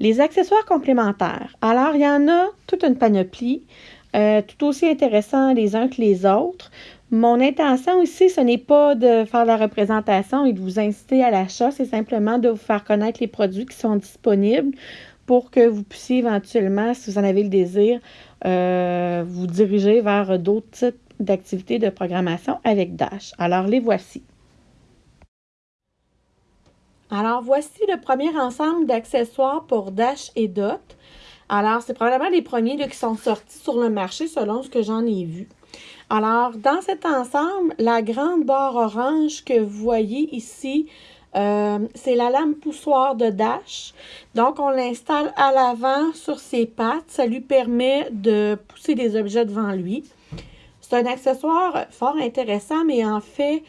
Les accessoires complémentaires. Alors, il y en a toute une panoplie, euh, tout aussi intéressants les uns que les autres. Mon intention ici, ce n'est pas de faire la représentation et de vous inciter à l'achat, c'est simplement de vous faire connaître les produits qui sont disponibles pour que vous puissiez éventuellement, si vous en avez le désir, euh, vous diriger vers d'autres types d'activités de programmation avec Dash. Alors, les voici. Alors, voici le premier ensemble d'accessoires pour Dash et Dot. Alors, c'est probablement les premiers qui sont sortis sur le marché selon ce que j'en ai vu. Alors, dans cet ensemble, la grande barre orange que vous voyez ici, euh, c'est la lame poussoir de Dash. Donc, on l'installe à l'avant sur ses pattes. Ça lui permet de pousser des objets devant lui. C'est un accessoire fort intéressant, mais en fait,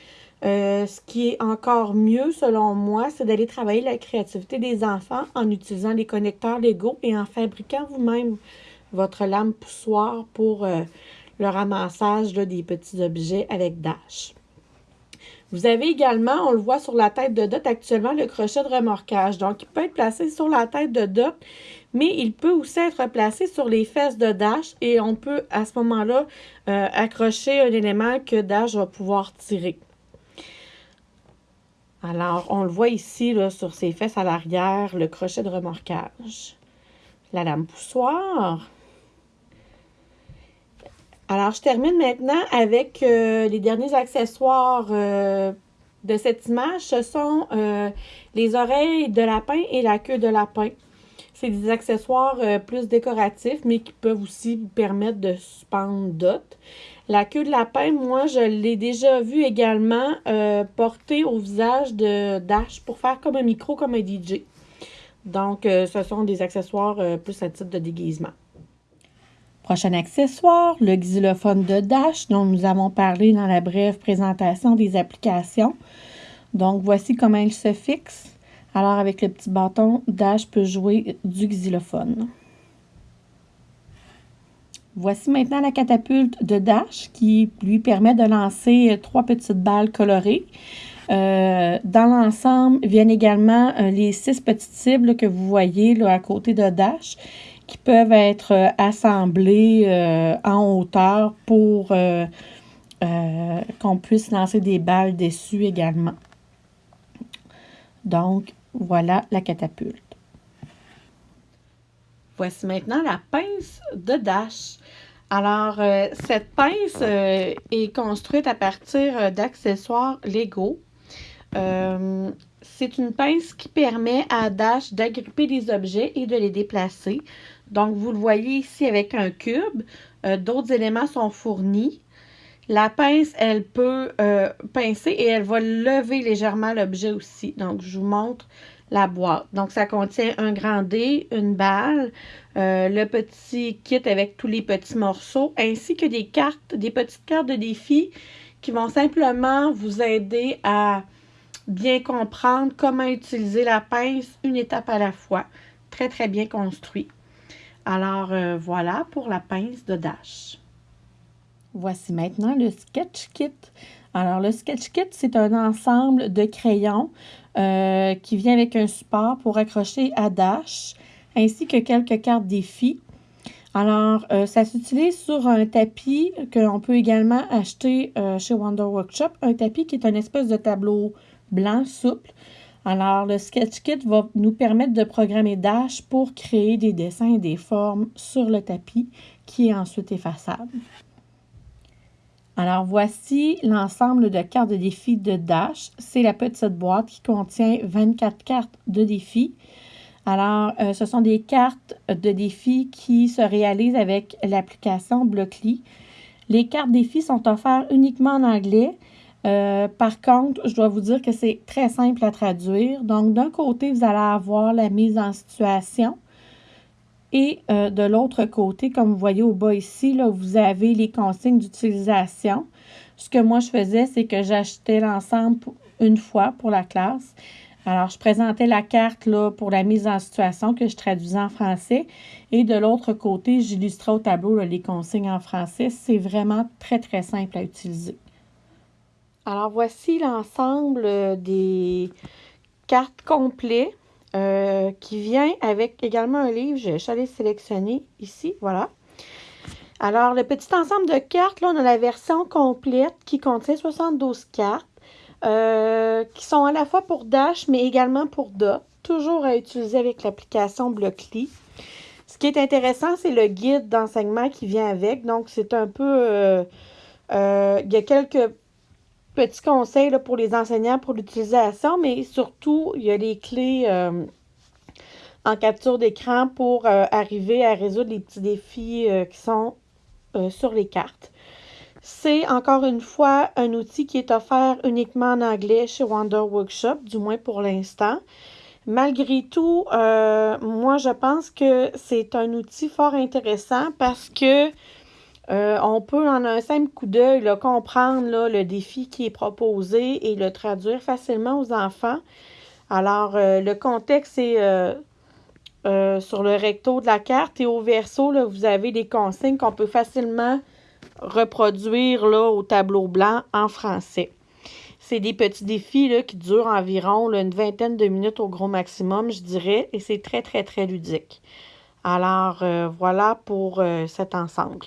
euh, ce qui est encore mieux, selon moi, c'est d'aller travailler la créativité des enfants en utilisant les connecteurs Lego et en fabriquant vous-même votre lame poussoir pour euh, le ramassage des petits objets avec Dash. Vous avez également, on le voit sur la tête de Dot actuellement, le crochet de remorquage. Donc, il peut être placé sur la tête de Dot, mais il peut aussi être placé sur les fesses de Dash et on peut à ce moment-là euh, accrocher un élément que Dash va pouvoir tirer. Alors, on le voit ici sur ses fesses à l'arrière, le crochet de remorquage. La lame poussoir. Alors, je termine maintenant avec euh, les derniers accessoires euh, de cette image. Ce sont euh, les oreilles de lapin et la queue de lapin. C'est des accessoires plus décoratifs, mais qui peuvent aussi permettre de suspendre d'autres. La queue de lapin, moi, je l'ai déjà vu également euh, porter au visage de Dash pour faire comme un micro, comme un DJ. Donc, euh, ce sont des accessoires euh, plus à titre de déguisement. Prochain accessoire, le xylophone de Dash, dont nous avons parlé dans la brève présentation des applications. Donc, voici comment il se fixe. Alors, avec le petit bâton, Dash peut jouer du xylophone. Voici maintenant la catapulte de Dash qui lui permet de lancer trois petites balles colorées. Euh, dans l'ensemble viennent également euh, les six petites cibles que vous voyez là, à côté de Dash qui peuvent être euh, assemblées en hauteur pour qu'on puisse lancer des balles dessus également. Donc, voilà la catapulte. Voici maintenant la pince de Dash. Alors, euh, cette pince euh, est construite à partir euh, d'accessoires Lego. c'est une pince qui permet à Dash d'agripper des objets et de les déplacer. Donc, vous le voyez ici avec un cube. D'autres éléments sont fournis. La pince, elle peut pincer et elle va lever légèrement l'objet aussi. Donc, je vous montre la boîte. Donc, ça contient un grand dé, une balle, euh, le petit kit avec tous les petits morceaux, ainsi que des cartes, des petites cartes de défi qui vont simplement vous aider à bien comprendre comment utiliser la pince une étape à la fois. Très, très bien construit. Alors, euh, voilà pour la pince de Dash. Voici maintenant le Sketch Kit. Alors, le Sketch Kit, c'est un ensemble de crayons euh, qui vient avec un support pour accrocher à Dash, ainsi que quelques cartes défis. Alors, euh, ça s'utilise sur un tapis que l'on peut également acheter euh, chez Wonder Workshop, un tapis qui est un espèce de tableau blanc souple. Alors, le Sketch Kit va nous permettre de programmer Dash pour créer des dessins et des formes sur le tapis qui est ensuite effaçable. Alors, voici l'ensemble de cartes de défi de Dash. C'est la petite boîte qui contient 24 cartes de défi. Alors, euh, ce sont des cartes de défi qui se réalisent avec l'application Blockly. Les cartes défi sont offertes uniquement en anglais. Euh, par contre, je dois vous dire que c'est très simple à traduire. Donc, d'un côté, vous allez avoir la mise en situation. Et euh, de l'autre côté, comme vous voyez au bas ici, là, vous avez les consignes d'utilisation. Ce que moi, je faisais, c'est que j'achetais l'ensemble une fois pour la classe. Alors, je présentais la carte là, pour la mise en situation que je traduisais en français. Et de l'autre côté, j'illustrais au tableau les consignes en français. C'est vraiment très, très simple à utiliser. Alors, voici l'ensemble euh, des cartes complètes qui vient avec également un livre. Je suis allée sélectionner ici, voilà. Alors, le petit ensemble de cartes, là, on a la version complète qui contient 72 cartes, qui sont à la fois pour Dash, mais également pour Dot, toujours à utiliser avec l'application Blockly. Ce qui est intéressant, c'est le guide d'enseignement qui vient avec. Donc, c'est un peu... Euh, euh, il y a quelques petits conseils pour les enseignants pour l'utilisation, mais surtout, il y a les clés euh, en capture d'écran pour arriver à résoudre les petits défis qui sont sur les cartes. C'est encore une fois un outil qui est offert uniquement en anglais chez Wonder Workshop, du moins pour l'instant. Malgré tout, euh, moi, je pense que c'est un outil fort intéressant parce que euh, on peut, en un simple coup d'œil, comprendre le défi qui est proposé et le traduire facilement aux enfants. Alors, euh, le contexte est sur le recto de la carte et au verso, vous avez des consignes qu'on peut facilement reproduire là, au tableau blanc en français. C'est des petits défis là, qui durent environ une vingtaine de minutes au gros maximum, je dirais, et c'est très, très, très ludique. Alors, euh, voilà pour euh, cet ensemble.